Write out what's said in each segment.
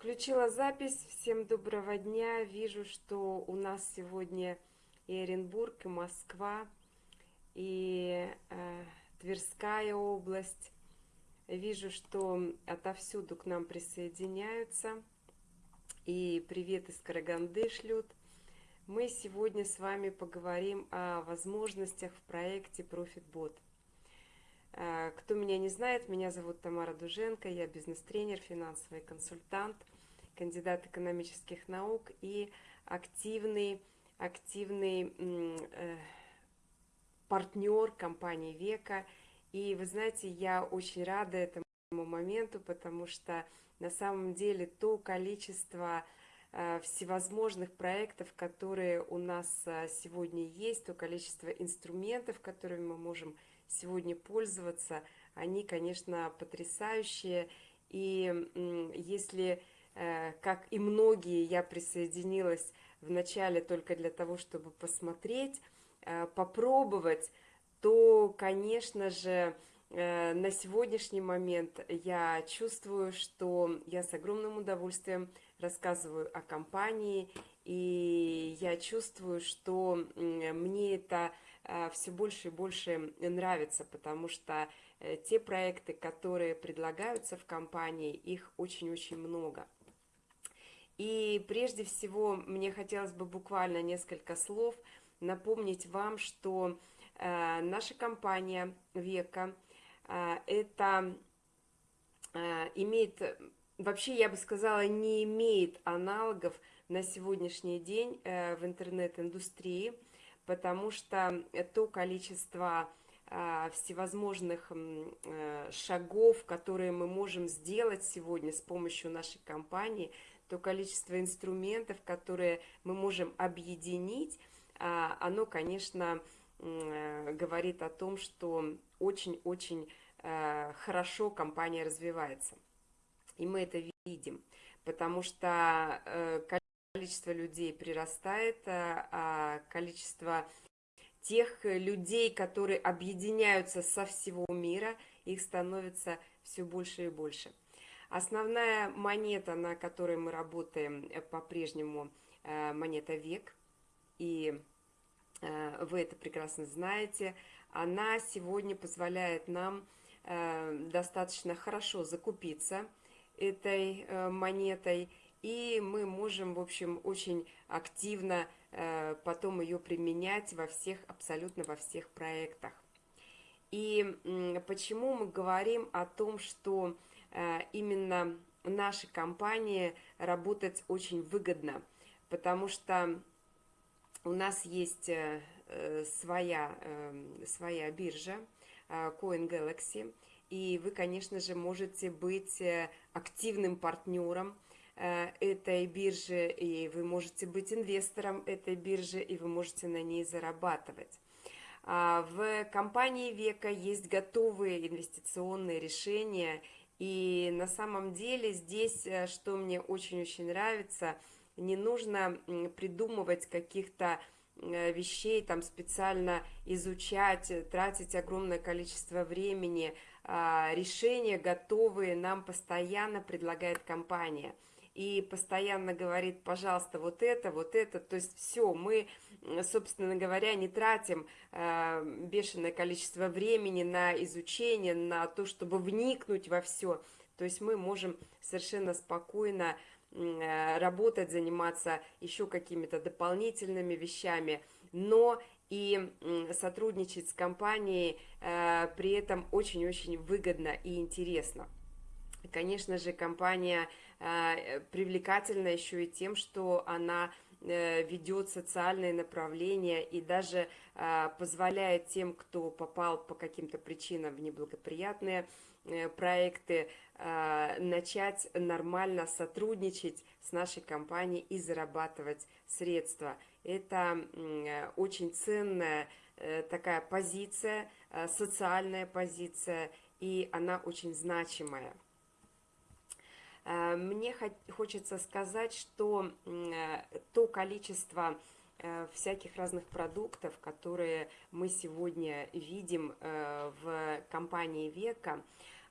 Включила запись. Всем доброго дня. Вижу, что у нас сегодня и Оренбург, и Москва, и э, Тверская область. Вижу, что отовсюду к нам присоединяются. И привет из Караганды шлют. Мы сегодня с вами поговорим о возможностях в проекте ProfitBot. Э, кто меня не знает, меня зовут Тамара Дуженко, я бизнес-тренер, финансовый консультант, кандидат экономических наук и активный, активный э, партнер компании Века. И вы знаете, я очень рада этому моменту, потому что на самом деле то количество э, всевозможных проектов, которые у нас э, сегодня есть, то количество инструментов, которыми мы можем сегодня пользоваться, они, конечно, потрясающие. И если, э, как и многие, я присоединилась вначале только для того, чтобы посмотреть, э, попробовать, то, конечно же, э, на сегодняшний момент я чувствую, что я с огромным удовольствием рассказываю о компании, и я чувствую, что мне это все больше и больше нравится, потому что э, те проекты, которые предлагаются в компании, их очень-очень много. И прежде всего мне хотелось бы буквально несколько слов напомнить вам, что э, наша компания Века это имеет, вообще я бы сказала, не имеет аналогов на сегодняшний день в интернет-индустрии – потому что то количество а, всевозможных э, шагов, которые мы можем сделать сегодня с помощью нашей компании, то количество инструментов, которые мы можем объединить, а, оно, конечно, э, говорит о том, что очень-очень э, хорошо компания развивается. И мы это видим, потому что количество людей прирастает, а, а количество тех людей, которые объединяются со всего мира, их становится все больше и больше. Основная монета, на которой мы работаем э, по-прежнему, э, монета век, и э, вы это прекрасно знаете, она сегодня позволяет нам достаточно хорошо закупиться этой монетой и мы можем, в общем, очень активно э, потом ее применять во всех, абсолютно во всех проектах. И почему мы говорим о том, что э, именно наша компания работать очень выгодно, потому что у нас есть э, своя, своя биржа, Coin Galaxy, и вы, конечно же, можете быть активным партнером, этой биржи, и вы можете быть инвестором этой биржи, и вы можете на ней зарабатывать. А, в компании Века есть готовые инвестиционные решения, и на самом деле здесь, э, что мне очень-очень нравится, не нужно придумывать каких-то э, вещей, там специально изучать, тратить огромное количество времени. А, решения готовые нам постоянно предлагает компания – и постоянно говорит, пожалуйста, вот это, вот это, то есть все, мы, собственно говоря, не тратим э, бешеное количество времени на изучение, на то, чтобы вникнуть во все, то есть мы можем совершенно спокойно э, работать, заниматься еще какими-то дополнительными вещами, но и сотрудничать с компанией э, при этом очень-очень выгодно и интересно. Конечно же, компания э, привлекательна еще и тем, что она э, ведет социальные направления и даже э, позволяет тем, кто попал по каким-то причинам в неблагоприятные проекты, начать нормально сотрудничать с нашей компанией и зарабатывать средства. Это очень ценная такая позиция, социальная позиция, и она очень значимая. Э, мне хочется сказать, что э, то количество э, всяких разных продуктов, которые мы сегодня видим в компании Века,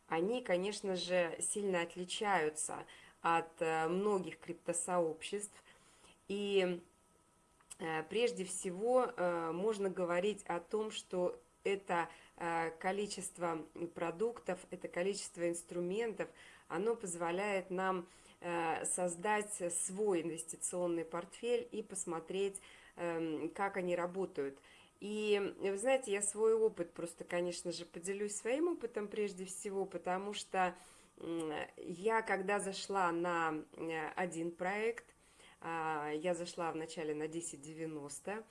они, конечно же, сильно отличаются от многих криптосообществ. И прежде всего можно говорить о том, что это количество продуктов, это количество инструментов, оно позволяет нам создать свой инвестиционный портфель и посмотреть, эм, как они работают – и вы знаете, я свой опыт просто, конечно же, поделюсь своим опытом прежде всего, потому что я, когда зашла на э, один проект, а, я зашла вначале на 1090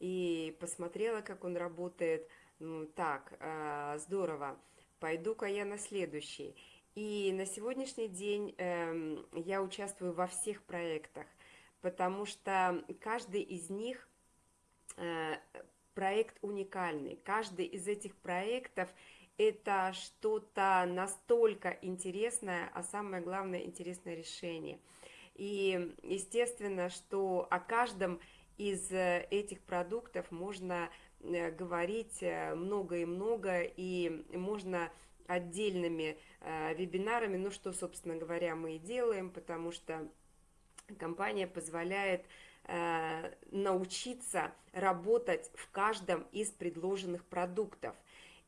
и посмотрела, как он работает. Ну, так, а, здорово, пойду-ка я на следующий. И на сегодняшний день эм, я участвую во всех проектах, потому что каждый из них э, проект уникальный. Каждый из этих проектов это что-то настолько интересное, а самое главное интересное решение. И естественно, что о каждом из э, этих продуктов можно э, говорить э, много и много, и можно отдельными вебинарами, ну что, собственно говоря, мы и делаем, потому что компания позволяет Э, научиться работать в каждом из предложенных продуктов.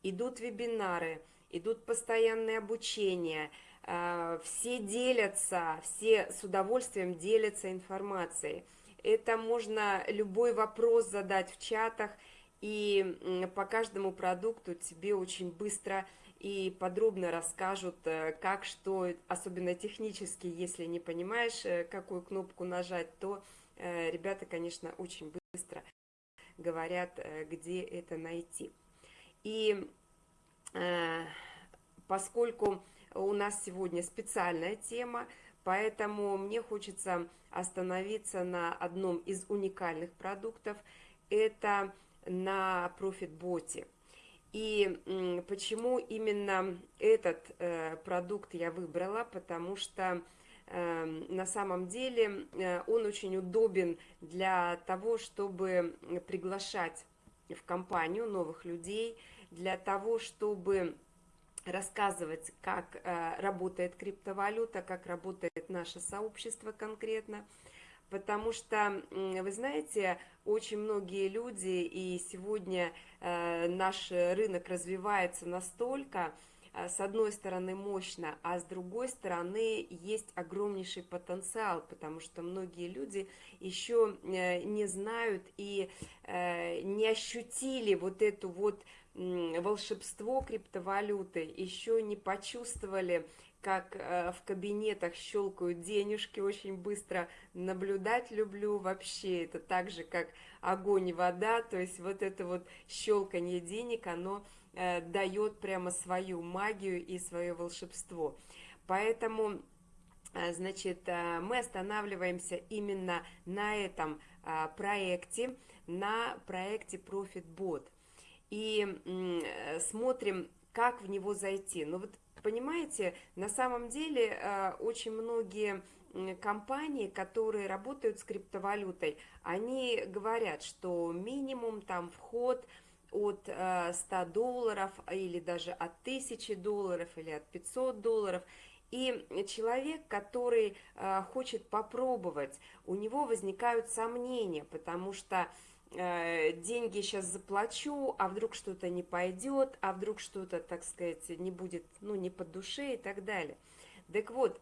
Идут вебинары, идут постоянные обучения, э, все делятся, все с удовольствием делятся информацией. Это можно любой вопрос задать в чатах, и по каждому продукту тебе очень быстро и подробно расскажут, э, как, что, особенно технически, если не понимаешь, какую кнопку нажать, то Э, ребята, конечно, очень быстро говорят, э, где это найти. И э, поскольку у нас сегодня специальная тема, поэтому мне хочется остановиться на одном из уникальных продуктов, это на ProfitBot. И почему именно этот продукт я выбрала, потому что Эм, на самом деле э, он очень удобен для того, чтобы приглашать в компанию новых людей, для того, чтобы рассказывать, как э, работает криптовалюта, как работает наше сообщество конкретно, потому что, вы знаете, очень многие люди, и сегодня э, наш рынок развивается настолько, Э, с одной стороны мощно, а с другой стороны есть огромнейший потенциал, потому что многие люди еще э, не знают и не ощутили вот эту вот волшебство криптовалюты, еще не почувствовали, как в кабинетах щелкают денежки, очень быстро наблюдать люблю вообще, это так же, как огонь и вода, то есть вот это вот щелканье денег, оно э, дает прямо свою магию и свое волшебство. Поэтому, э, значит, э, мы останавливаемся именно на этом э, проекте, на проекте ProfitBot. И э, смотрим, как в него зайти. Ну вот, понимаете, на самом деле э, очень многие компании, которые работают с криптовалютой, они говорят, что минимум там вход – от 100 э, долларов или даже от 1000 долларов или от 500 долларов. И человек, который э, хочет попробовать, у него возникают сомнения, потому что деньги сейчас заплачу, а вдруг что-то не пойдет, а вдруг что-то, так сказать, не будет, ну, не по душе и так далее. Так вот,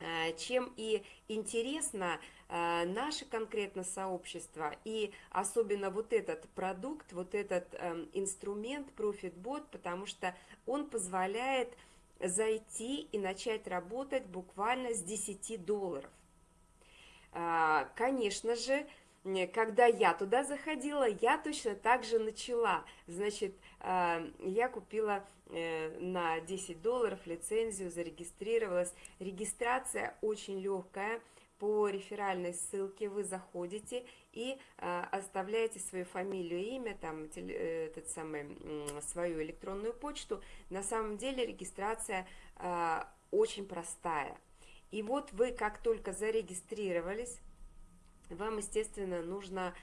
Э, чем и интересно э, наше конкретно сообщество, и особенно вот этот продукт, вот этот инструмент ProfitBot, потому что он позволяет зайти и начать работать буквально с 10 долларов. Э, конечно же, когда я туда заходила, я точно так же начала. Значит, я купила Э, на 10 долларов лицензию, зарегистрировалась. Регистрация очень легкая. По реферальной ссылке вы заходите и э, оставляете свою фамилию, имя, там, э, этот самый, свою электронную почту. На самом деле регистрация очень простая. И вот вы как только зарегистрировались, вам, естественно, нужно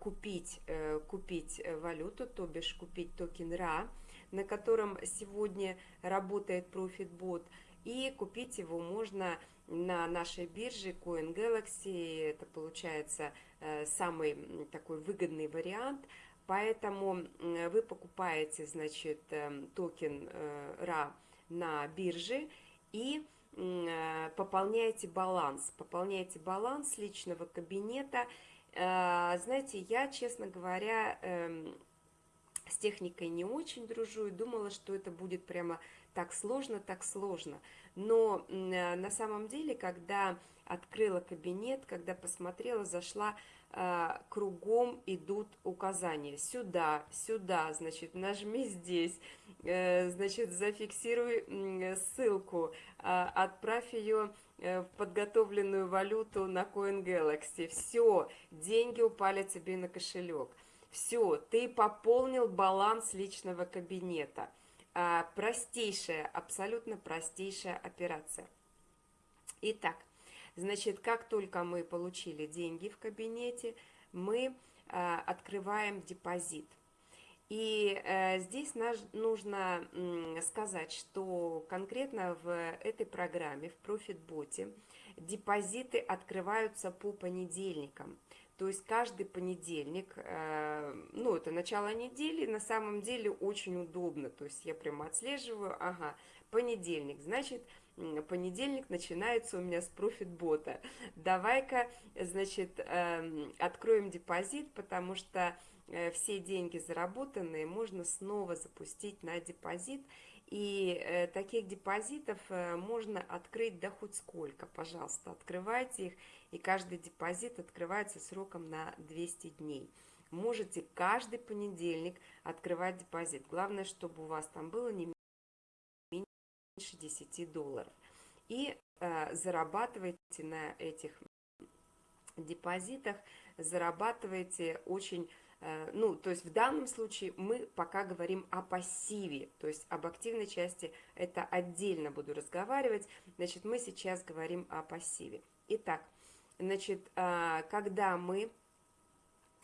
купить, купить валюту, то бишь купить токен RA, на котором сегодня работает ProfitBot. и купить его можно на нашей бирже Coin Galaxy, это получается э, самый такой выгодный вариант, поэтому вы покупаете, значит, эм, токен RA на бирже и пополняете баланс, пополняете баланс личного кабинета, знаете, я, честно говоря, эм, с техникой не очень дружу и думала, что это будет прямо так сложно, так сложно. Но э, на самом деле, когда открыла кабинет, когда посмотрела, зашла, э, кругом идут указания. Сюда, сюда, значит, нажми здесь, э, значит, зафиксируй ссылку, отправь ее в подготовленную валюту на CoinGalaxy. Все, деньги упали тебе на кошелек. Все, ты пополнил баланс личного кабинета. А, простейшая, абсолютно простейшая операция. Итак, значит, как только мы получили деньги в кабинете, мы а, открываем депозит. И э, здесь наш, нужно э, сказать, что конкретно в этой программе, в профитботе, депозиты открываются по понедельникам. То есть каждый понедельник, э, ну, это начало недели, на самом деле очень удобно. То есть я прямо отслеживаю, ага, понедельник, значит, понедельник начинается у меня с профитбота. Давай-ка, значит, эм, откроем депозит, потому что э, все деньги заработанные можно снова запустить на депозит. И э, таких депозитов э, можно открыть да хоть сколько, пожалуйста, открывайте их, и каждый депозит открывается сроком на 200 дней. Можете каждый понедельник открывать депозит. Главное, чтобы у вас там было не меньше 10 долларов. И э, зарабатывайте на этих депозитах, зарабатываете очень Э, ну, то есть в данном случае мы пока говорим о пассиве, то есть об активной части это отдельно буду разговаривать, значит, мы сейчас говорим о пассиве. Итак, значит, э, когда мы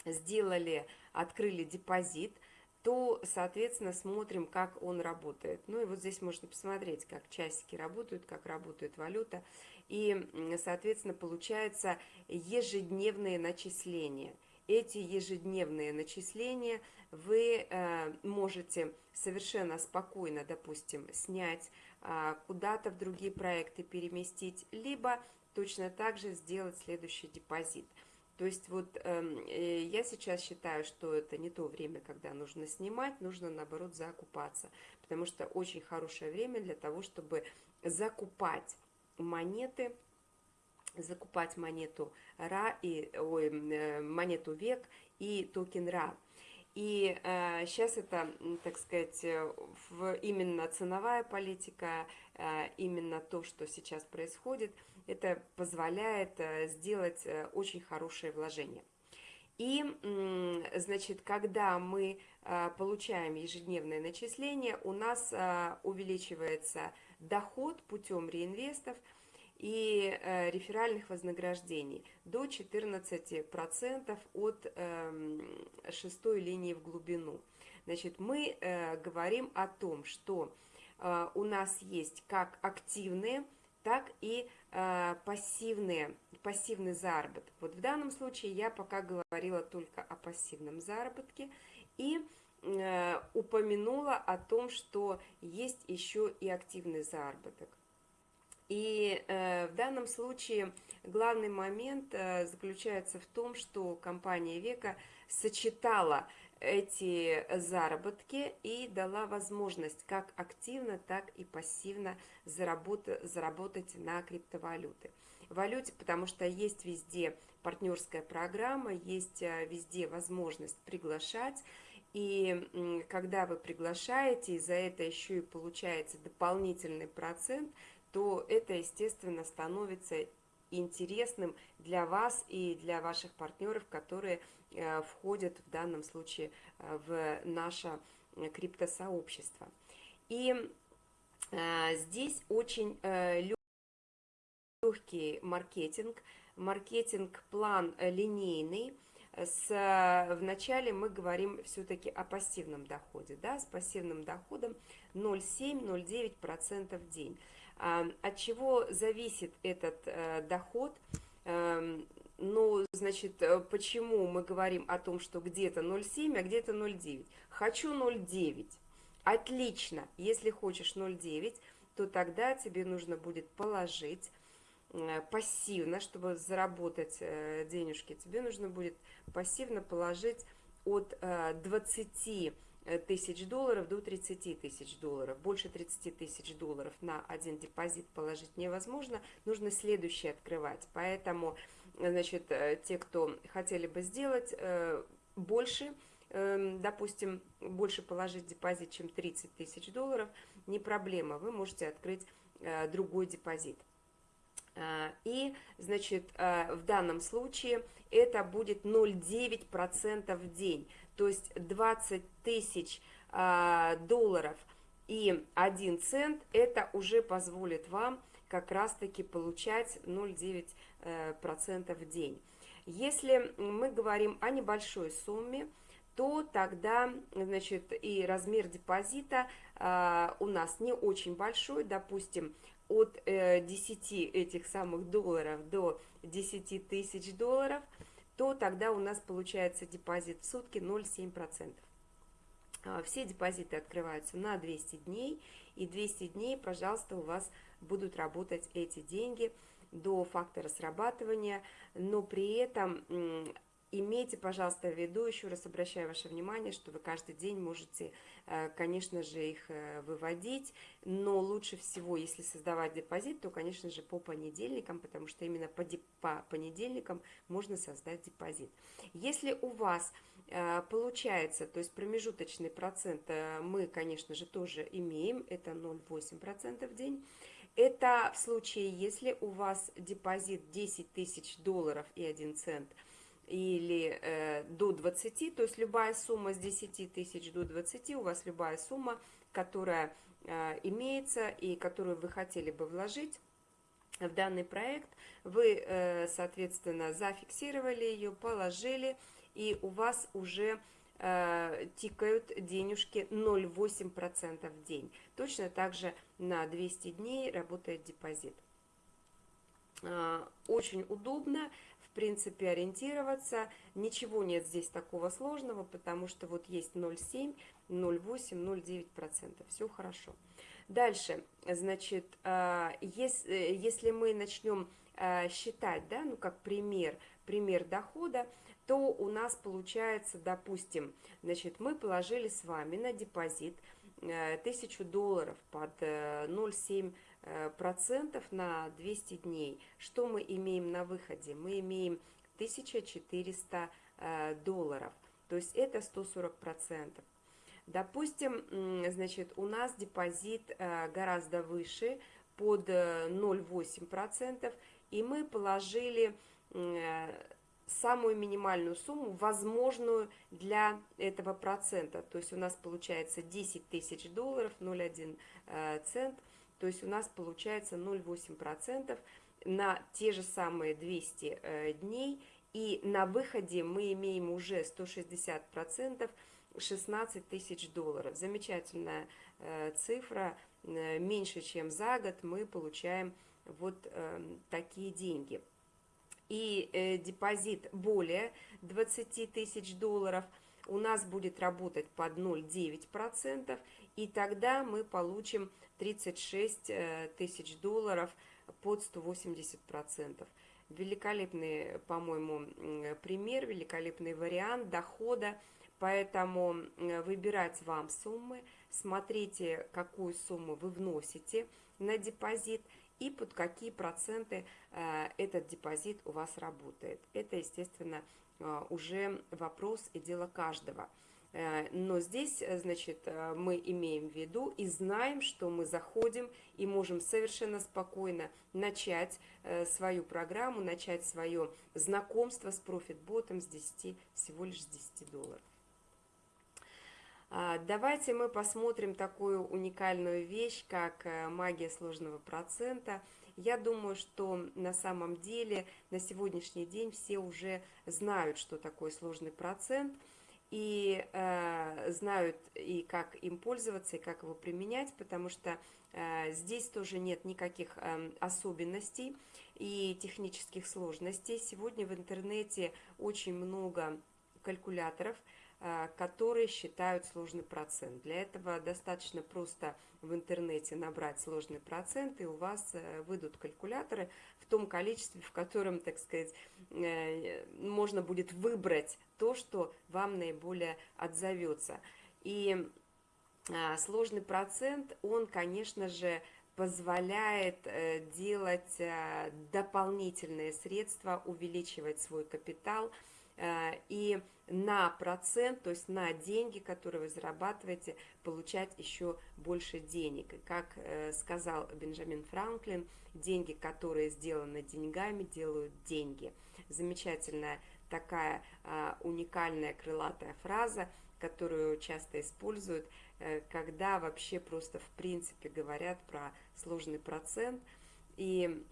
сделали, открыли депозит, то, соответственно, смотрим, как он работает. Ну и вот здесь можно посмотреть, как часики работают, как работает валюта. И, соответственно, получается ежедневные начисления – эти ежедневные начисления вы э, можете совершенно спокойно, допустим, снять, э, куда-то в другие проекты переместить, либо точно так же сделать следующий депозит. То есть вот эм, э, я сейчас считаю, что это не то время, когда нужно снимать, нужно наоборот закупаться, потому что очень хорошее время для того, чтобы закупать монеты, закупать монету РА и ой, э, монету ВЕК и токен РА. И э, сейчас это, так сказать, э, в, именно ценовая политика, э, именно то, что сейчас происходит, это позволяет э, сделать э, очень хорошее вложение. И, значит, когда мы э, получаем ежедневное начисление, у нас увеличивается доход путем реинвестов – и реферальных вознаграждений до 14% от э, шестой линии в глубину. Значит, мы говорим о том, что у нас есть как активные, так и э, пассивные, пассивный заработок. Вот в данном случае я пока говорила только о пассивном заработке и э, упомянула о том, что есть еще и активный заработок. И э, в данном случае главный момент э, заключается в том, что компания Века сочетала эти заработки и дала возможность как активно, так и пассивно заработать, заработать на криптовалюты. Валюте, потому что есть везде партнерская программа, есть э, везде возможность приглашать, и когда вы приглашаете, и за это еще и получаете дополнительный процент – то это, естественно, становится интересным для вас и для ваших партнеров, которые входят в данном случае э, в наше э, криптосообщество. И здесь очень легкий маркетинг, маркетинг-план линейный, с, вначале мы говорим все-таки о пассивном доходе, да, с пассивным доходом 0,7-0,9% в день. От чего зависит этот доход? Ну, значит, почему мы говорим о том, что где-то 0,7, а где-то 0,9? Хочу 0,9. Отлично. Если хочешь 0,9, то тогда тебе нужно будет положить Э, пассивно, чтобы заработать э, денежки, тебе нужно будет пассивно положить от 20 э, тысяч долларов до 30 тысяч долларов. Больше 30 тысяч долларов на один депозит положить невозможно, нужно следующий открывать. Поэтому, значит, те, кто хотели бы сделать больше, эм, допустим, больше положить депозит, чем 30 тысяч долларов, не проблема, вы можете открыть другой депозит. И, значит, в данном случае это будет 0,9% в день, то есть 20 тысяч долларов и 1 цент, это уже позволит вам как раз-таки получать 0,9% э, в день. Если мы говорим о небольшой сумме, то тогда, значит, и размер депозита у нас не очень большой, допустим, от 10 э, этих самых долларов до 10 тысяч долларов, то тогда у нас получается депозит в сутки 0,7%. А, все депозиты открываются на 200 дней, и 200 дней, пожалуйста, у вас будут работать эти деньги до фактора срабатывания, но при этом Имейте, пожалуйста, в виду, еще раз обращаю ваше внимание, что вы каждый день можете, э, конечно же, их э, выводить, но лучше всего, если создавать депозит, то, конечно же, по понедельникам, потому что именно по, по понедельникам можно создать депозит. Если у вас э, получается, то есть промежуточный процент мы, конечно же, тоже имеем, это 0,8% в день, это в случае, если у вас депозит 10 тысяч долларов и 1 цент – или э, до 20, то есть любая сумма с 10 тысяч до 20, у вас любая сумма, которая э, имеется и которую вы хотели бы вложить в данный проект, вы, э, соответственно, зафиксировали ее, положили, и у вас уже э, тикают денежки 0,8% в день. Точно так же на 200 дней работает депозит. Э, очень удобно, принципе, ориентироваться. Ничего нет здесь такого сложного, потому что вот есть 0,7, 0,8, 0,9%. Все хорошо. Дальше, значит, а, если, если мы начнем а, считать, да, ну как пример, пример дохода, то у нас получается, допустим, значит, мы положили с вами на депозит 1000 э, долларов под 0,7 э, Э, на 200 дней. Что мы имеем на выходе? Мы имеем 1400 э, долларов, то есть это 140 процентов. Допустим, значит, у нас депозит гораздо выше, под 0,8 процентов, и мы положили самую минимальную сумму, возможную для этого процента. То есть у нас получается 10 тысяч долларов, 0,1 цент – то есть у нас получается 0,8% на те же самые 200 э, дней. И на выходе мы имеем уже 160%, 16 тысяч долларов. Замечательная э, цифра, э, меньше чем за год мы получаем вот такие деньги. И депозит более 20 тысяч долларов у нас будет работать под 0,9%, и тогда мы получим 36 э, тысяч долларов под 180%. Великолепный, по-моему, пример, великолепный вариант дохода, поэтому выбирать вам суммы, смотрите, какую сумму вы вносите на депозит и под какие проценты э, этот депозит у вас работает. Это, естественно, э, уже вопрос и дело каждого. Э, но здесь, значит, мы имеем в виду и знаем, что мы заходим и можем совершенно спокойно начать свою программу, начать свое знакомство с профитботом с 10, всего лишь с 10 долларов. А, давайте мы посмотрим такую уникальную вещь, как магия сложного процента. Я думаю, что на самом деле на сегодняшний день все уже знают, что такое сложный процент – и э, знают и как им пользоваться, и как его применять, потому что э, здесь тоже нет никаких э, особенностей и технических сложностей. Сегодня в интернете очень много калькуляторов, э, которые считают сложный процент. Для этого достаточно просто в интернете набрать сложный процент, и у вас э, выйдут калькуляторы в том количестве, в котором, так сказать, э, можно будет выбрать то, что вам наиболее отзовется. И а, сложный процент, он, конечно же, позволяет э, делать дополнительные средства, увеличивать свой капитал – и на процент, то есть на деньги, которые вы зарабатываете, получать еще больше денег. Как э, сказал Бенджамин Франклин, деньги, которые сделаны деньгами, делают деньги. Замечательная такая а, уникальная крылатая фраза, которую часто используют, э, когда вообще просто в принципе говорят про сложный процент – и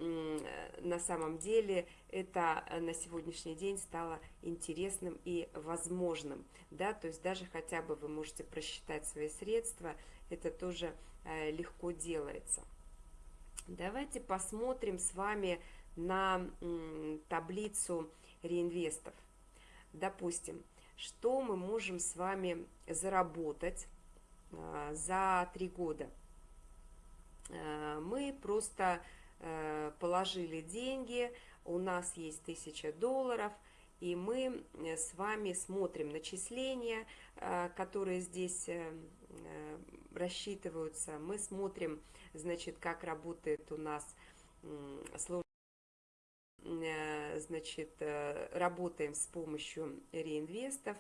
на самом деле это э, на сегодняшний день стало интересным и возможным. Да? То есть даже хотя бы вы можете просчитать свои средства, это тоже э, легко делается. Давайте посмотрим с вами на таблицу реинвестов. Допустим, что мы можем с вами заработать э, за три года. Мы просто Э, положили деньги, у нас есть 1000 долларов, и мы э, с вами смотрим начисления, э, которые здесь рассчитываются. Мы смотрим, значит, как работает у нас значит, работаем с помощью реинвестов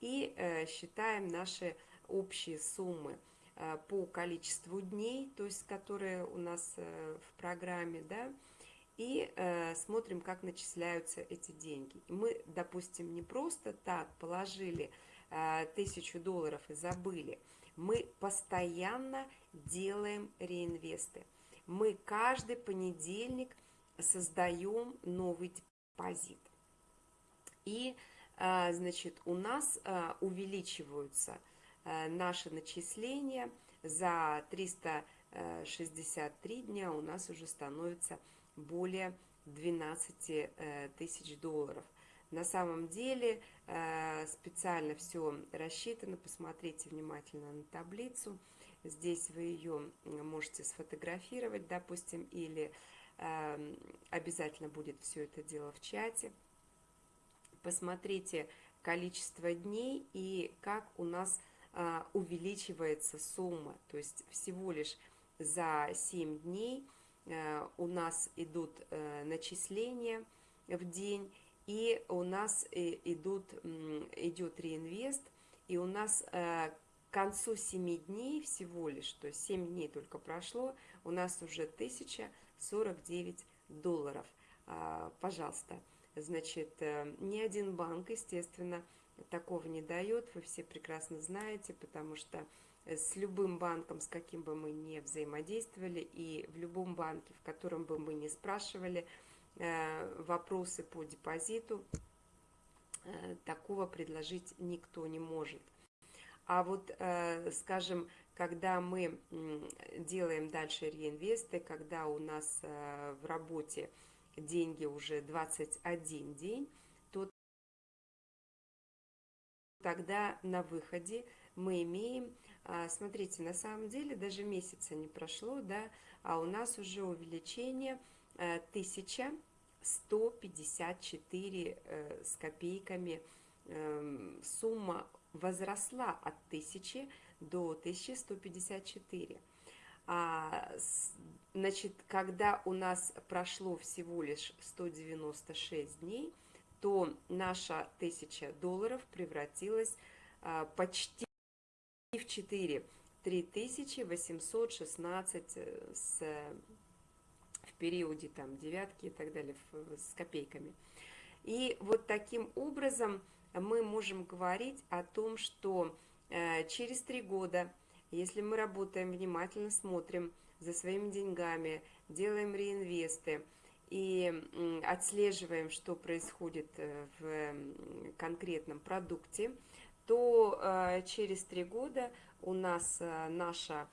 и считаем наши общие суммы. Э, по количеству дней, то есть которые у нас э, в программе, да, и э, смотрим, как начисляются эти деньги. Мы, допустим, не просто так положили тысячу долларов и забыли. Мы постоянно делаем реинвесты. Мы каждый понедельник создаем новый депозит. И, значит, у нас увеличиваются – Э, наши начисления за 363 дня у нас уже становится более 12 э, тысяч долларов. На самом деле э, специально все рассчитано, посмотрите внимательно на таблицу. Здесь вы ее можете сфотографировать, допустим, или обязательно будет все это дело в чате. Посмотрите количество дней и как у нас увеличивается сумма. То есть всего лишь за 7 дней э, у нас идут э, начисления в день, и у нас э, идут, идет реинвест, и у нас к концу 7 дней всего лишь, то есть 7 дней только прошло, у нас уже 1049 долларов. А, пожалуйста, значит, ни один банк, естественно, такого не дает, вы все прекрасно знаете, потому что э, с любым банком, с каким бы мы ни взаимодействовали, и в любом банке, в котором бы мы не спрашивали э, вопросы по депозиту, э, такого предложить никто не может. А вот, скажем, когда мы делаем дальше реинвесты, когда у нас в работе деньги уже 21 день, тогда на выходе мы имеем, а, смотрите, на самом деле даже месяца не прошло, да, а у нас уже увеличение 1154 э, э, с копейками. Эм, сумма возросла от 1000 до 1154. А, значит, когда у нас прошло всего лишь 196 дней, то наша тысяча долларов превратилась а, почти в 4. 3816 э, с, в периоде там девятки и так далее с копейками. И вот таким образом мы можем говорить о том, что э, через три года, если мы работаем внимательно, смотрим за своими деньгами, делаем реинвесты, и отслеживаем, что происходит э, в конкретном продукте, то э, через три года у нас э, наша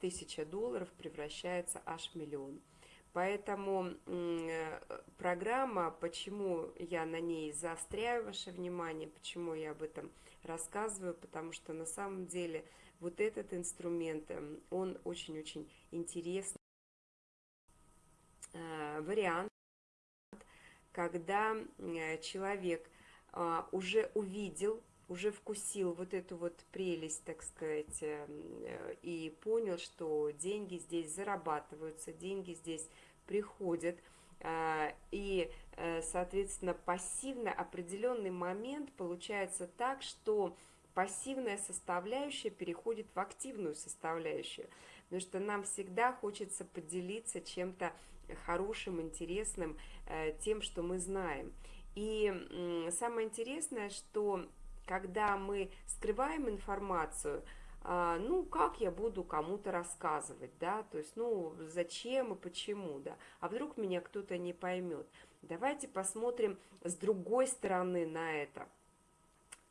тысяча долларов превращается аж в миллион. Поэтому программа, почему я на ней заостряю ваше внимание, почему я об этом рассказываю, потому что на самом деле вот этот инструмент, он очень-очень интересный вариант, когда человек уже увидел уже вкусил вот эту вот прелесть, так сказать, э, и понял, что деньги здесь зарабатываются, деньги здесь приходят, и, э, соответственно, пассивно определенный момент получается так, что пассивная составляющая переходит в активную составляющую, потому что нам всегда хочется поделиться чем-то хорошим, интересным, э, тем, что мы знаем. И самое интересное, что когда мы скрываем информацию, а, ну, как я буду кому-то рассказывать, да, то есть, ну, зачем и почему, да, а вдруг меня кто-то не поймет. Давайте посмотрим с другой стороны на это.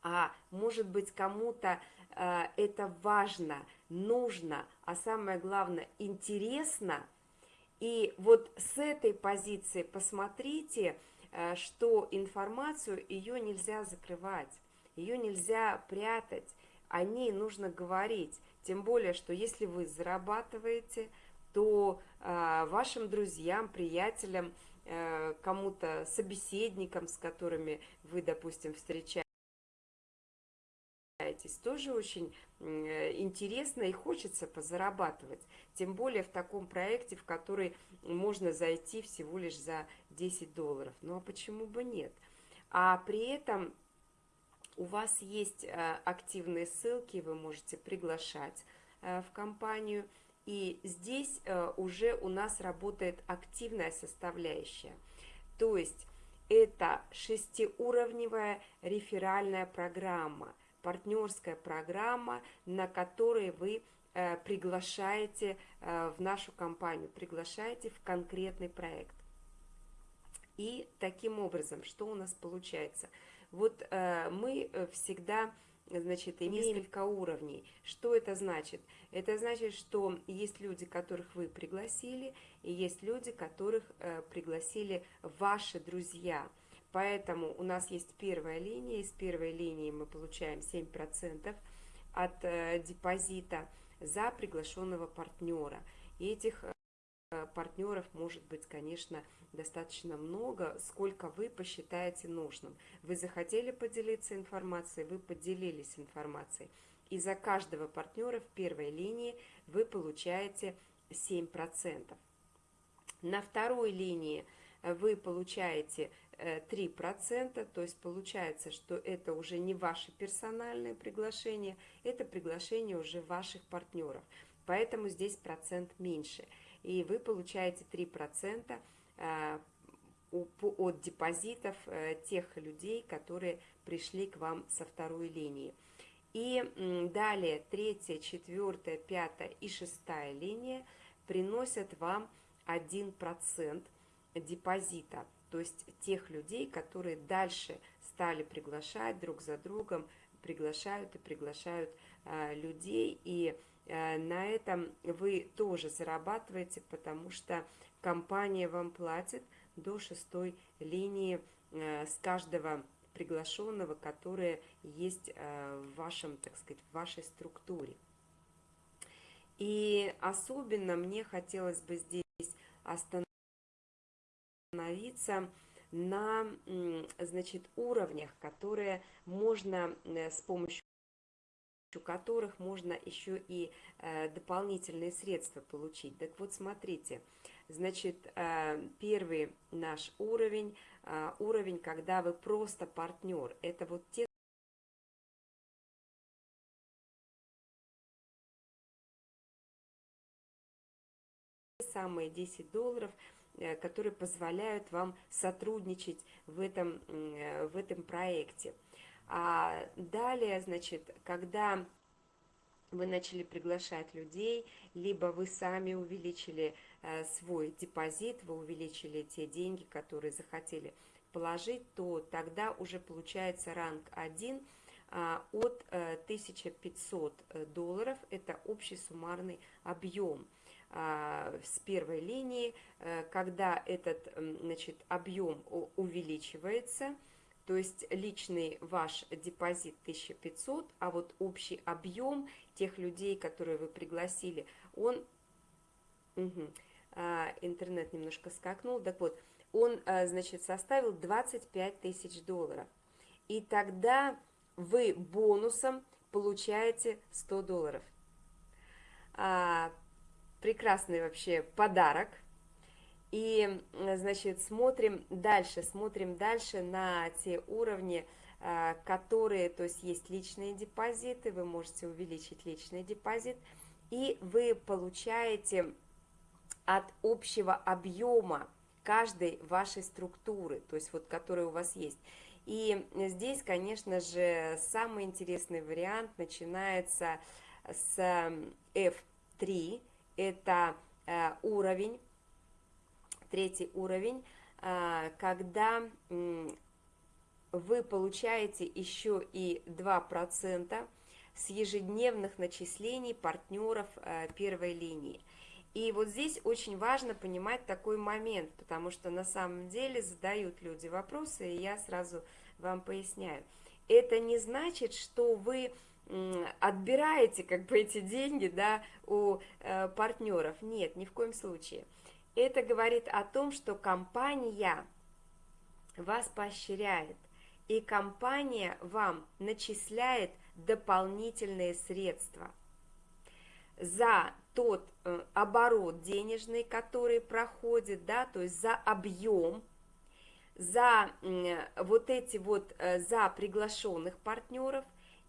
А может быть, кому-то э, это важно, нужно, а самое главное, интересно. И вот с этой позиции посмотрите, э, что информацию ее нельзя закрывать ее нельзя прятать, о ней нужно говорить. Тем более, что если вы зарабатываете, то э, вашим друзьям, приятелям, э, кому-то, собеседникам, с которыми вы, допустим, встречаетесь, тоже очень интересно и хочется позарабатывать. Тем более в таком проекте, в который можно зайти всего лишь за 10 долларов. Ну а почему бы нет? А при этом у вас есть э, активные ссылки, вы можете приглашать э, в компанию. И здесь э, уже у нас работает активная составляющая. То есть это шестиуровневая реферальная программа, партнерская программа, на которой вы приглашаете в нашу компанию, приглашаете в конкретный проект. И таким образом, что у нас получается – вот э, мы э, всегда значит, имеем несколько уровней. Что это значит? Это значит, что есть люди, которых вы пригласили, и есть люди, которых э, пригласили ваши друзья. Поэтому у нас есть первая линия, из первой линии мы получаем 7% от э, депозита за приглашенного партнера. И этих э, партнеров может быть, конечно, достаточно много, сколько вы посчитаете нужным. Вы захотели поделиться информацией, вы поделились информацией. И за каждого партнера в первой линии вы получаете 7%. На второй линии вы получаете 3%, э, то есть получается, что это уже не ваше персональное приглашение, это приглашение уже ваших партнеров. Поэтому здесь процент меньше. И вы получаете 3% Э, от депозитов э, тех людей, которые пришли к вам со второй линии. И далее третья, четвертая, пятая и шестая линия приносят вам 1% депозита, то есть тех людей, которые дальше стали приглашать друг за другом, приглашают и приглашают э, людей, и на этом вы тоже зарабатываете, потому что компания вам платит до шестой линии э, с каждого приглашенного, которое есть э, в вашем, так сказать, в вашей структуре. И особенно мне хотелось бы здесь остановиться на, значит, уровнях, которые можно э, с помощью которых можно еще и дополнительные средства получить. Так вот, смотрите, Значит, э, первый наш уровень, э, уровень, когда вы просто партнер. Это вот те самые 10 долларов, э, которые позволяют вам сотрудничать в этом, в этом проекте. А далее, значит, когда вы начали приглашать людей, либо вы сами увеличили Э, свой депозит, вы увеличили те деньги, которые захотели положить, то тогда уже получается ранг 1, от 1500 долларов, это общий суммарный объем с первой линии, когда этот значит, объем увеличивается, то есть личный ваш депозит 1500, а вот общий объем тех людей, которые вы пригласили, он... Угу, интернет немножко скакнул, так вот, он, а, значит, составил 25 тысяч долларов. И тогда вы бонусом получаете 100 долларов. Прекрасный вообще подарок. И, значит, смотрим дальше, смотрим дальше на те уровни, а, которые, то есть есть личные депозиты, вы можете увеличить личный депозит, и вы получаете от общего объема каждой вашей структуры, то есть вот которая у вас есть. И здесь, конечно же, самый интересный вариант начинается с F3, это э, уровень, третий уровень, э, когда вы получаете еще и 2% с ежедневных начислений партнеров э, первой линии. И вот здесь очень важно понимать такой момент, потому что на самом деле задают люди вопросы, и я сразу вам поясняю. Это не значит, что вы отбираете как бы эти деньги да, у э, партнеров. Нет, ни в коем случае. Это говорит о том, что компания вас поощряет, и компания вам начисляет дополнительные средства за тот э, оборот денежный, который проходит, да, то есть за объем, за э, вот эти вот, э, за приглашенных партнеров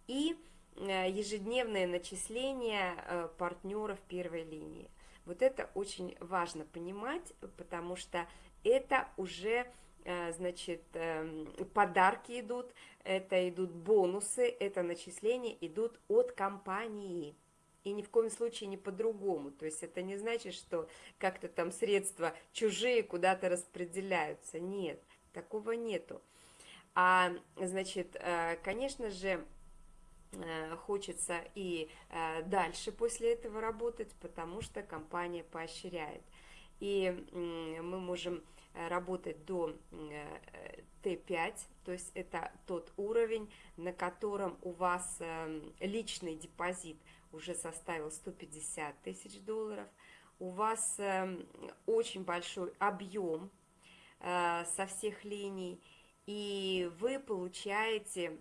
и ежедневное начисление э, партнеров первой линии. Вот это очень важно понимать, потому что это уже, э, значит, э, подарки идут, это идут бонусы, это начисления идут от компании и ни в коем случае не по-другому. То есть это не значит, что как-то там средства чужие куда-то распределяются. Нет, такого нету. А, значит, э, конечно же, э, хочется и э, дальше после этого работать, потому что компания поощряет. И мы можем работать до Т5, то есть это тот уровень, на котором у вас личный депозит – уже составил 150 тысяч долларов. У вас э, очень большой объем э, со всех линий, и вы получаете, э,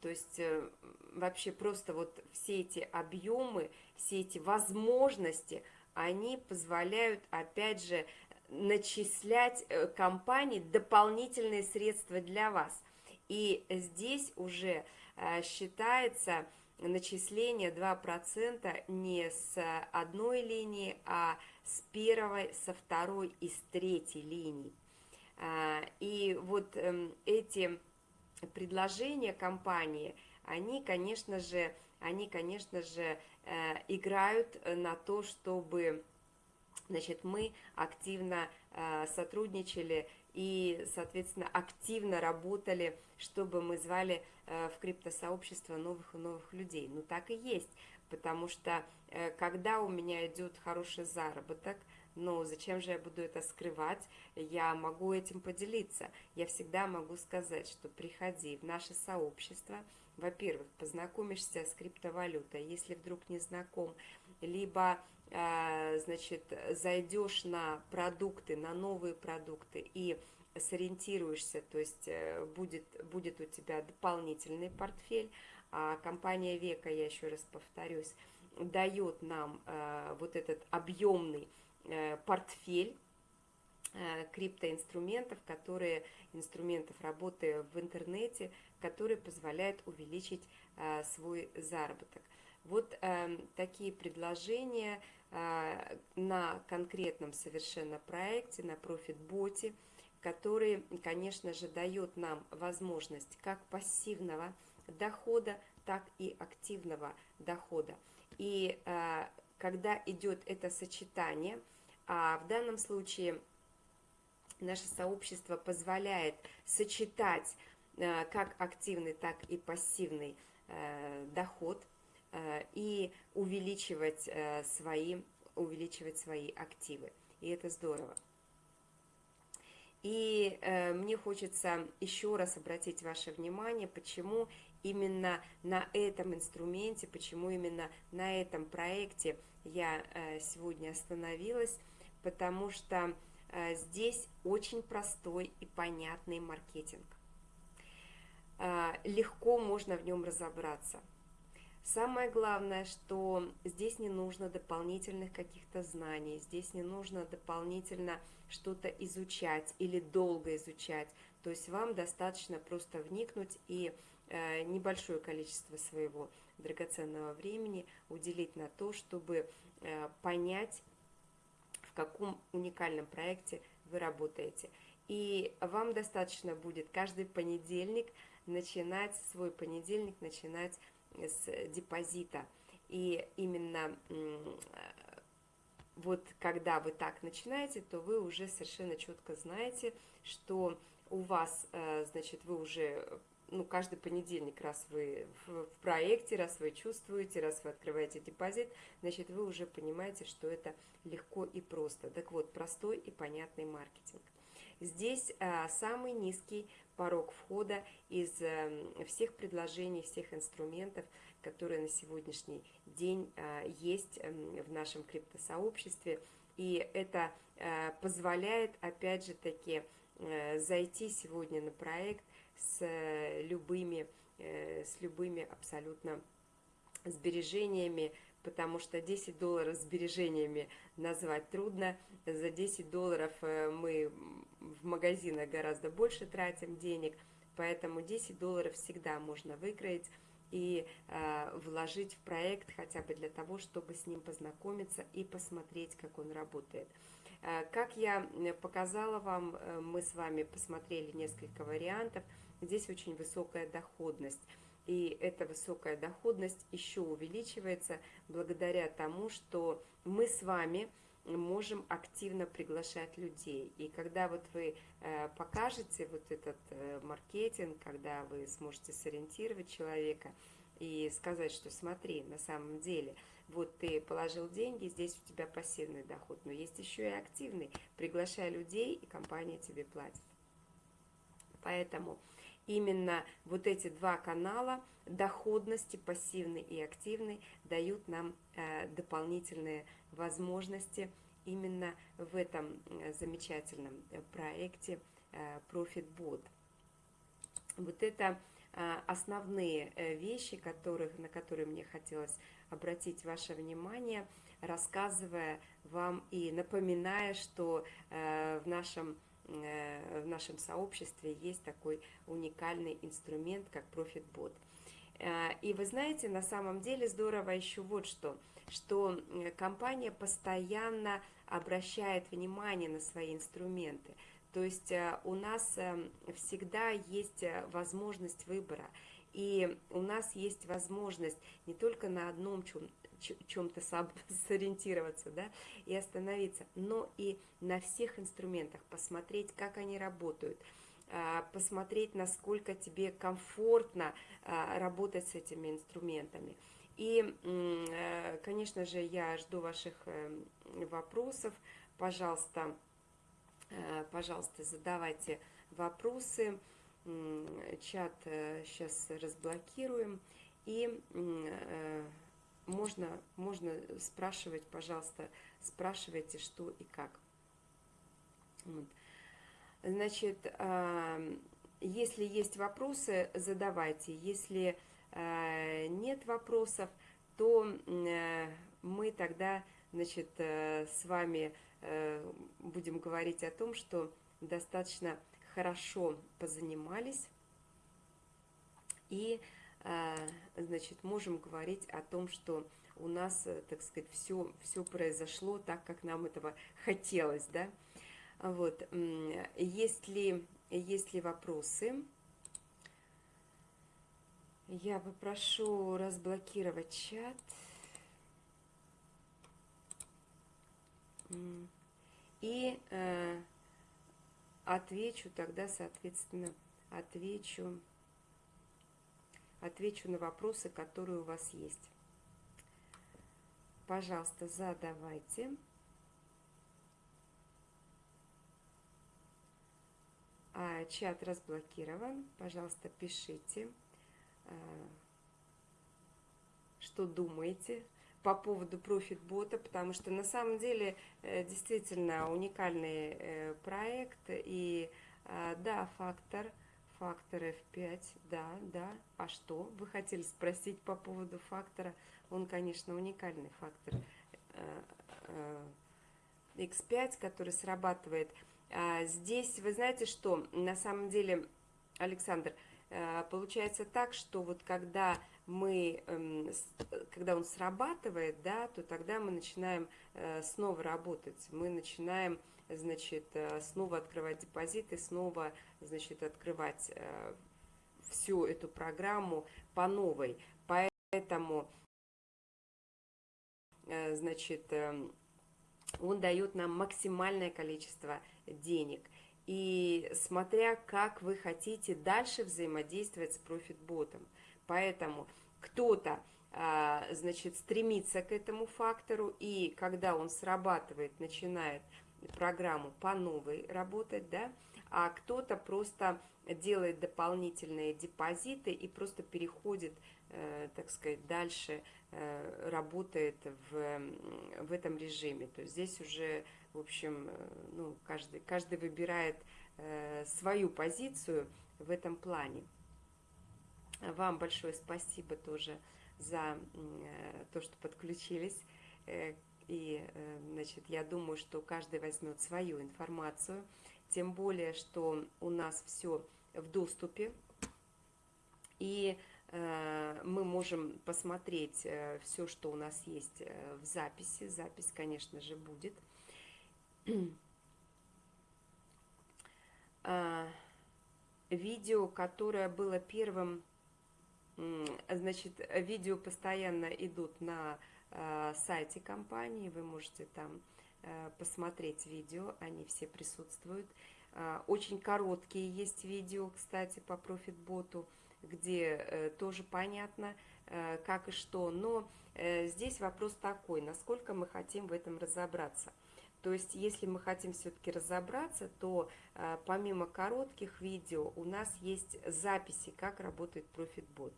то есть э, вообще просто вот все эти объемы, все эти возможности, они позволяют, опять же, начислять э, компании дополнительные средства для вас. И здесь уже э, считается начисление 2% не с одной линии, а с первой, со второй и с третьей линии. А, и вот эм, эти предложения компании, они, конечно же, они, конечно же, э, играют на то, чтобы значит, мы активно э, сотрудничали и, соответственно, активно работали, чтобы мы звали э, в криптосообщество новых и новых людей. Ну, так и есть, потому что когда у меня идет хороший заработок, ну, зачем же я буду это скрывать? Я могу этим поделиться. Я всегда могу сказать, что приходи в наше сообщество. Во-первых, познакомишься с криптовалютой, если вдруг не знаком, либо а, значит, зайдешь на продукты, на новые продукты и сориентируешься, то есть э, будет, будет у тебя дополнительный портфель, а компания Века, я еще раз повторюсь, дает нам э, вот этот объемный э, портфель криптоинструментов, которые, инструментов работы в интернете, которые позволяют увеличить свой заработок. Вот э, такие предложения э, на конкретном совершенно проекте, на профит-боте, который, конечно же, дает нам возможность как пассивного дохода, так и активного дохода. И э, когда идет это сочетание, а в данном случае наше сообщество позволяет сочетать как активный, так и пассивный доход и увеличивать свои, увеличивать свои активы. И это здорово. И э, мне хочется еще раз обратить ваше внимание, почему именно на этом инструменте, почему именно на этом проекте я э, сегодня остановилась, потому что э, здесь очень простой и понятный маркетинг. Э, легко можно в нем разобраться. Самое главное, что здесь не нужно дополнительных каких-то знаний, здесь не нужно дополнительно что-то изучать или долго изучать. То есть вам достаточно просто вникнуть и э, небольшое количество своего драгоценного времени уделить на то, чтобы понять, в каком уникальном проекте вы работаете. И вам достаточно будет каждый понедельник начинать, свой понедельник начинать с депозита. И именно вот когда вы так начинаете, то вы уже совершенно четко знаете, что у вас, э, значит, вы уже, ну, каждый понедельник, раз вы в проекте, раз вы чувствуете, раз вы открываете депозит, значит, вы уже понимаете, что это легко и просто. Так вот, простой и понятный маркетинг. Здесь а, самый низкий порог входа из а, всех предложений, всех инструментов, которые на сегодняшний день а, есть а, в нашем криптосообществе. И это а, позволяет, опять же таки, а, зайти сегодня на проект с а, любыми, а, с любыми абсолютно сбережениями, потому что 10 долларов сбережениями назвать трудно. За 10 долларов э, мы в магазинах гораздо больше тратим денег, поэтому 10 долларов всегда можно выкроить и э, вложить в проект хотя бы для того, чтобы с ним познакомиться и посмотреть, как он работает. Э, как я показала вам, э, мы с вами посмотрели несколько вариантов. Здесь очень высокая доходность. И эта высокая доходность еще увеличивается благодаря тому, что мы с вами можем активно приглашать людей. И когда вот вы э, покажете вот этот э, маркетинг, когда вы сможете сориентировать человека и сказать, что смотри, на самом деле, вот ты положил деньги, здесь у тебя пассивный доход, но есть еще и активный. Приглашай людей, и компания тебе платит. Поэтому именно вот эти два канала доходности, пассивный и активный, дают нам э, дополнительные возможности именно в этом э, замечательном э, проекте ProfitBot. Вот это основные вещи, которых, на которые мне хотелось обратить ваше внимание, рассказывая вам и напоминая, что в нашем в нашем сообществе есть такой уникальный инструмент, как ProfitBot. И вы знаете, на самом деле здорово еще вот что – что компания постоянно обращает внимание на свои инструменты. То есть э, у нас э, всегда есть э, возможность выбора. И у нас есть возможность не только на одном чем-то сориентироваться да, и остановиться, но и на всех инструментах посмотреть, как они работают, посмотреть, насколько тебе комфортно работать с этими инструментами. И, э, конечно же, я жду ваших э, вопросов. Пожалуйста, э, пожалуйста, задавайте вопросы. Чат сейчас разблокируем. И можно, можно спрашивать, пожалуйста, спрашивайте, что и как. Вот. Значит, если есть вопросы, задавайте. Если Э, нет вопросов, то э, мы тогда значит, э, с вами будем говорить о том, что достаточно хорошо позанимались и значит, можем говорить о том, что у нас, так сказать, все, все произошло так, как нам этого хотелось, да. Вот, если, если вопросы, я попрошу разблокировать чат. И э, отвечу тогда, соответственно, отвечу, отвечу на вопросы, которые у вас есть. Пожалуйста, задавайте. А, чат разблокирован. Пожалуйста, пишите, а, что думаете по поводу профит-бота, потому что на самом деле э, действительно уникальный э, проект. И а, да, фактор, фактор F5, да, да. А что? Вы хотели спросить по поводу фактора? Он, конечно, уникальный фактор X5, э, который срабатывает а, здесь, вы знаете что, на самом деле, Александр, а, получается так, что вот когда мы, эм, когда он срабатывает, да, то тогда мы начинаем э, снова работать, мы начинаем, значит, э, снова открывать депозиты, снова, значит, открывать э, всю эту программу по новой. Поэтому, значит, эм, он дает нам максимальное количество денег. И смотря как вы хотите дальше взаимодействовать с профитботом. Поэтому кто-то, а, значит, стремится к этому фактору, и когда он срабатывает, начинает программу по новой работать, да, а кто-то просто делает дополнительные депозиты и просто переходит, э, так сказать, дальше Э, работает в, в этом режиме. То есть здесь уже, в общем, э, ну, каждый, каждый выбирает э, свою позицию в этом плане. Вам большое спасибо тоже за то, что подключились. И, значит, я думаю, что каждый возьмет свою информацию. Тем более, что у нас все в доступе. И Э, мы можем посмотреть э, все, что у нас есть э, в записи. Запись, конечно же, будет. Видео, которое было первым, значит, видео постоянно идут на сайте компании, вы можете там посмотреть видео, они все присутствуют. Очень короткие есть видео, кстати, по профитботу где э, тоже понятно, э, как и что. Но э, здесь вопрос такой, насколько мы хотим в этом разобраться. То есть, если мы хотим все-таки разобраться, то помимо коротких видео у нас есть записи, как работает ProfitBot.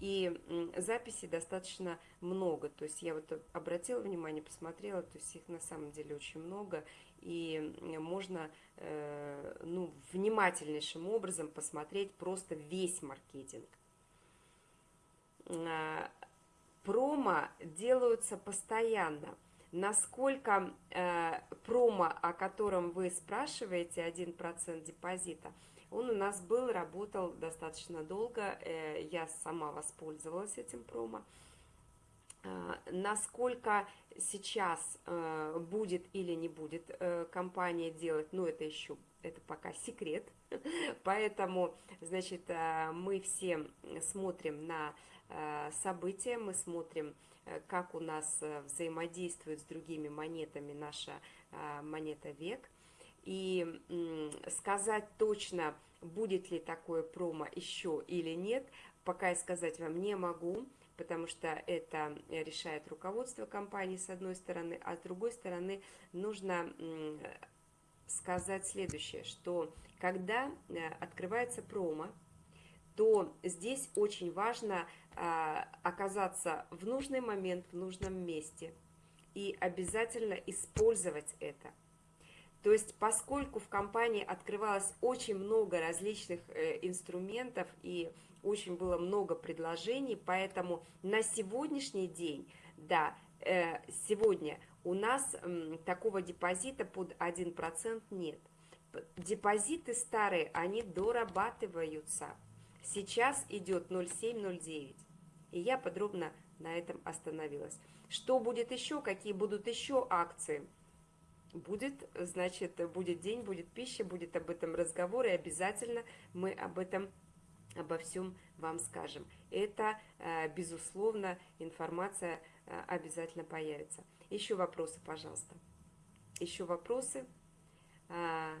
И записей достаточно много. То есть я вот обратила внимание, посмотрела, то есть их на самом деле очень много и можно э, ну, внимательнейшим образом посмотреть просто весь маркетинг. А, промо делаются постоянно. Насколько э, промо, о котором вы спрашиваете, 1% депозита, он у нас был, работал достаточно долго, э, я сама воспользовалась этим промо. Э, насколько сейчас э, будет или не будет компания делать, ну это еще, это пока секрет, поэтому, значит, мы все смотрим на события, мы смотрим, как у нас взаимодействует с другими монетами наша монета век, и сказать точно, будет ли такое промо еще или нет, пока я сказать вам не могу, потому что это решает руководство компании с одной стороны, а с другой стороны нужно сказать следующее, что когда э, открывается промо, то здесь очень важно а, оказаться в нужный момент, в нужном месте и обязательно использовать это. То есть, поскольку в компании открывалось очень много различных э, инструментов и очень было много предложений, поэтому на сегодняшний день, да, э, сегодня у нас такого депозита под 1% нет. Депозиты старые, они дорабатываются. Сейчас идет 0,7-0,9. И я подробно на этом остановилась. Что будет еще, какие будут еще акции? Будет, значит, будет день, будет пища, будет об этом разговор, и обязательно мы об этом обо всем вам скажем. Это, э, безусловно, информация э, обязательно появится. Еще вопросы, пожалуйста. Еще вопросы. Э,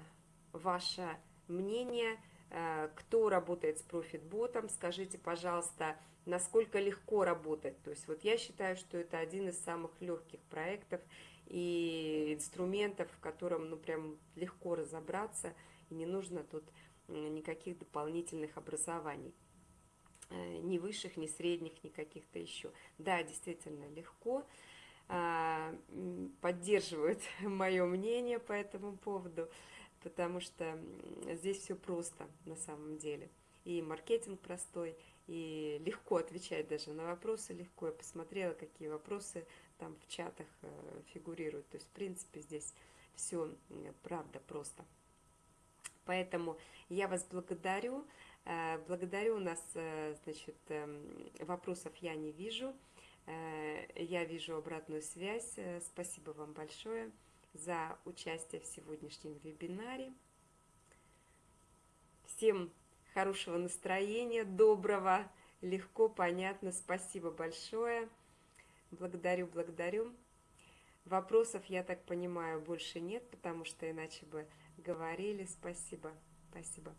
ваше мнение, кто работает с профитботом, скажите, пожалуйста, насколько легко работать. То есть вот я считаю, что это один из самых легких проектов и инструментов, в котором ну прям легко разобраться, и не нужно тут никаких дополнительных образований. Э, ни высших, ни средних, ни каких-то еще. Да, действительно легко. А, поддерживают мое мнение по этому поводу, потому что здесь все просто на самом деле. И маркетинг простой, и легко отвечать даже на вопросы легко. Я посмотрела, какие вопросы там в чатах э, фигурируют. То есть, в принципе, здесь все правда просто. Поэтому я вас благодарю. Э, благодарю у нас, э, значит, эм, вопросов я не вижу. Я вижу обратную связь. Спасибо вам большое за участие в сегодняшнем вебинаре. Всем хорошего настроения, доброго, легко, понятно. Спасибо большое. Благодарю, благодарю. Вопросов, я так понимаю, больше нет, потому что иначе бы говорили. Спасибо, спасибо.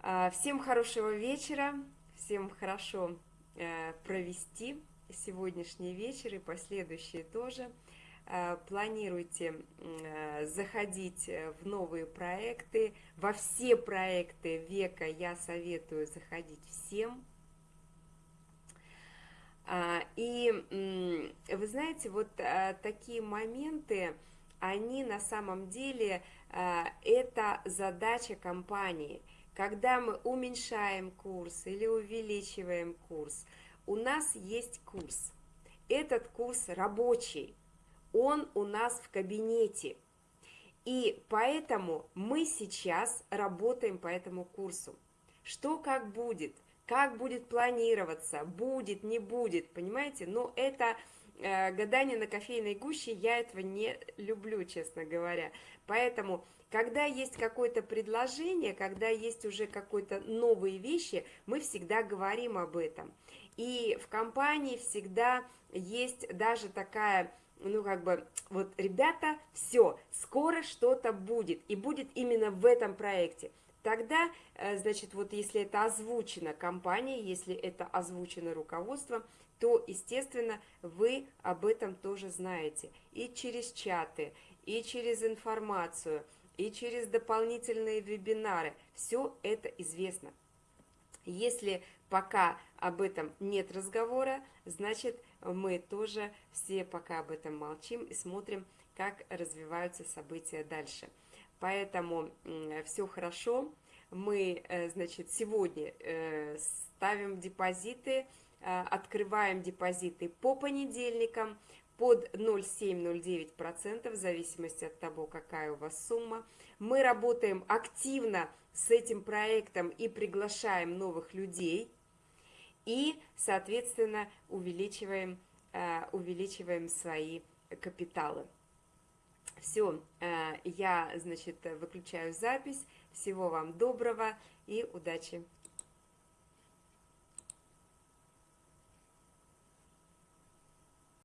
А, всем хорошего вечера, всем хорошо э, провести сегодняшний вечер и последующие тоже. Э, планируйте э, заходить э, в новые проекты, во все проекты века я советую заходить всем. А, и вы знаете, вот такие моменты, они на самом деле, это задача компании. Когда мы уменьшаем курс или увеличиваем курс, у нас есть курс. Этот курс рабочий, он у нас в кабинете. И поэтому мы сейчас работаем по этому курсу. Что как будет, как будет планироваться, будет, не будет, понимаете? Но это э, гадание на кофейной гуще, я этого не люблю, честно говоря. Поэтому, когда есть какое-то предложение, когда есть уже какие-то новые вещи, мы всегда говорим об этом. И в компании всегда есть даже такая ну, как бы, вот, ребята, все, скоро что-то будет, и будет именно в этом проекте. Тогда, э, значит, вот если это озвучено компанией, если это озвучено руководством, то, естественно, вы об этом тоже знаете. И через чаты, и через информацию, и через дополнительные вебинары. Все это известно. Если пока об этом нет разговора, значит, мы тоже все пока об этом молчим и смотрим, как развиваются события дальше. Поэтому все хорошо. Мы, э, значит, сегодня э, ставим депозиты, э, открываем депозиты по понедельникам под 0,7-0,9% в зависимости от того, какая у вас сумма. Мы работаем активно с этим проектом и приглашаем новых людей – и, соответственно, увеличиваем, э, увеличиваем свои капиталы. Все, э, я, значит, выключаю запись. Всего вам доброго и удачи!